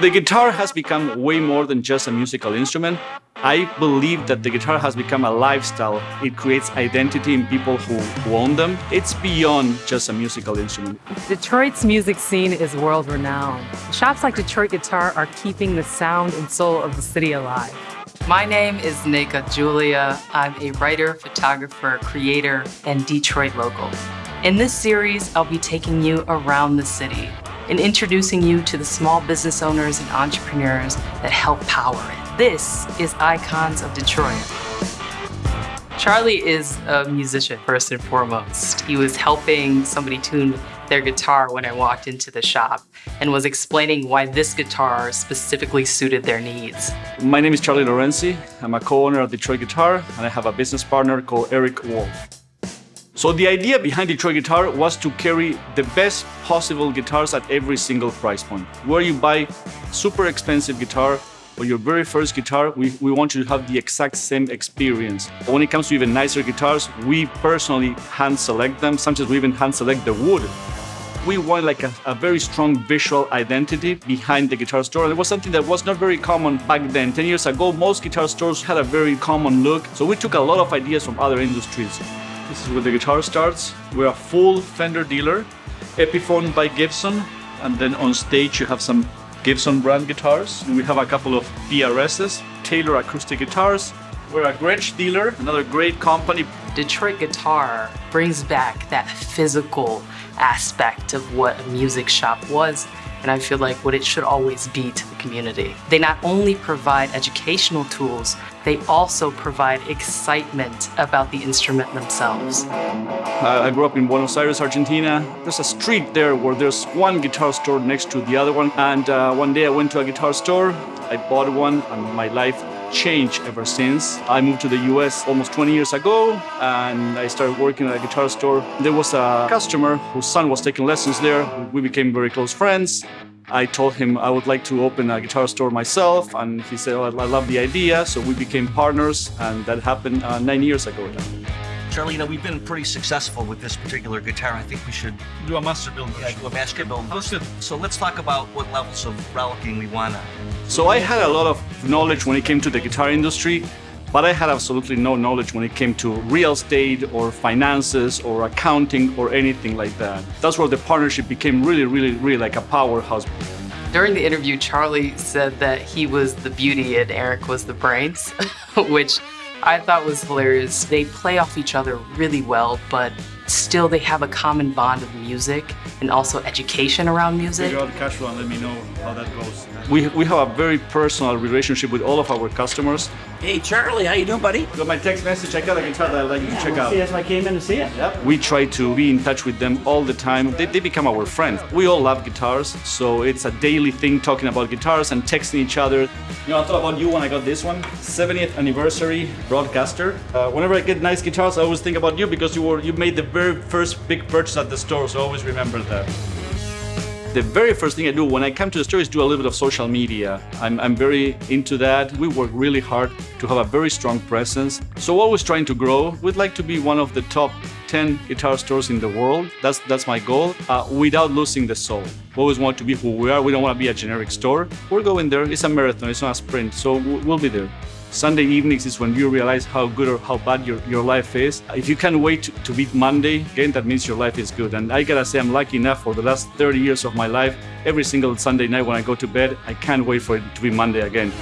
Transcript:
The guitar has become way more than just a musical instrument. I believe that the guitar has become a lifestyle. It creates identity in people who, who own them. It's beyond just a musical instrument. Detroit's music scene is world renowned. Shops like Detroit Guitar are keeping the sound and soul of the city alive. My name is Nika Julia. I'm a writer, photographer, creator, and Detroit local. In this series, I'll be taking you around the city introducing you to the small business owners and entrepreneurs that help power it. This is Icons of Detroit. Charlie is a musician first and foremost. He was helping somebody tune their guitar when I walked into the shop and was explaining why this guitar specifically suited their needs. My name is Charlie Lorenzi. I'm a co-owner of Detroit Guitar and I have a business partner called Eric Wolf. So the idea behind Detroit Guitar was to carry the best possible guitars at every single price point. Where you buy super expensive guitar or your very first guitar, we, we want you to have the exact same experience. When it comes to even nicer guitars, we personally hand select them. Sometimes we even hand select the wood. We want like a, a, very strong visual identity behind the guitar store. And it was something that was not very common back then. 10 years ago, most guitar stores had a very common look. So we took a lot of ideas from other industries. This is where the guitar starts. We're a full Fender dealer, Epiphone by Gibson, and then on stage you have some Gibson brand guitars. We have a couple of PRSs, Taylor acoustic guitars. We're a Gretsch dealer, another great company. Detroit Guitar brings back that physical aspect of what a music shop was and I feel like what it should always be to the community. They not only provide educational tools, they also provide excitement about the instrument themselves. I grew up in Buenos Aires, Argentina. There's a street there where there's one guitar store next to the other one. And uh, one day I went to a guitar store, I bought one, and my life changed ever since. I moved to the US almost 20 years ago and I started working at a guitar store. There was a customer whose son was taking lessons there. We became very close friends. I told him I would like to open a guitar store myself and he said, oh, I love the idea. So we became partners and that happened uh, nine years ago now. Charlie, you know, we've been pretty successful with this particular guitar. I think we should do a master build. Yeah, do a master build. So let's talk about what levels of relicing we want to. So I had a lot of knowledge when it came to the guitar industry, but I had absolutely no knowledge when it came to real estate or finances or accounting or anything like that. That's where the partnership became really, really, really like a powerhouse. During the interview, Charlie said that he was the beauty and Eric was the brains, which I thought was hilarious. They play off each other really well, but still they have a common bond of music and also education around music. Figure out the cash flow and let me know how that goes. We, we have a very personal relationship with all of our customers. Hey Charlie, how you doing, buddy? Got my text message. I got a guitar that I'd like you yeah, to check we'll out. See, that's I came in to see it. Yep. We try to be in touch with them all the time. They, they become our friends. We all love guitars, so it's a daily thing talking about guitars and texting each other. You know, I thought about you when I got this one, 70th anniversary broadcaster. Uh, whenever I get nice guitars, I always think about you because you were you made the very first big purchase at the store, so always remember that. The very first thing I do when I come to the store is do a little bit of social media. I'm, I'm very into that. We work really hard to have a very strong presence. So always trying to grow. We'd like to be one of the top 10 guitar stores in the world. That's, that's my goal, uh, without losing the soul. We always want to be who we are. We don't want to be a generic store. We're going there. It's a marathon, it's not a sprint. So we'll be there. Sunday evenings is when you realize how good or how bad your, your life is. If you can't wait to, to beat Monday, again, that means your life is good. And I gotta say, I'm lucky enough for the last 30 years of my life, every single Sunday night when I go to bed, I can't wait for it to be Monday again.